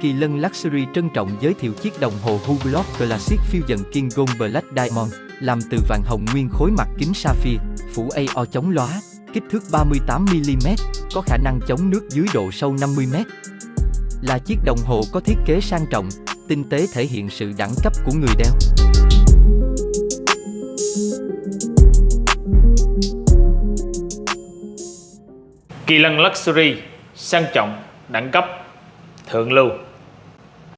Kỳ Lân Luxury trân trọng giới thiệu chiếc đồng hồ Hublot Classic Fusion King Gold Black Diamond, làm từ vàng hồng nguyên khối mặt kính sapphire, phủ AO chống lóa, kích thước 38mm, có khả năng chống nước dưới độ sâu 50m. Là chiếc đồng hồ có thiết kế sang trọng, tinh tế thể hiện sự đẳng cấp của người đeo. Kỳ lân Luxury, sang trọng, đẳng cấp, thượng lưu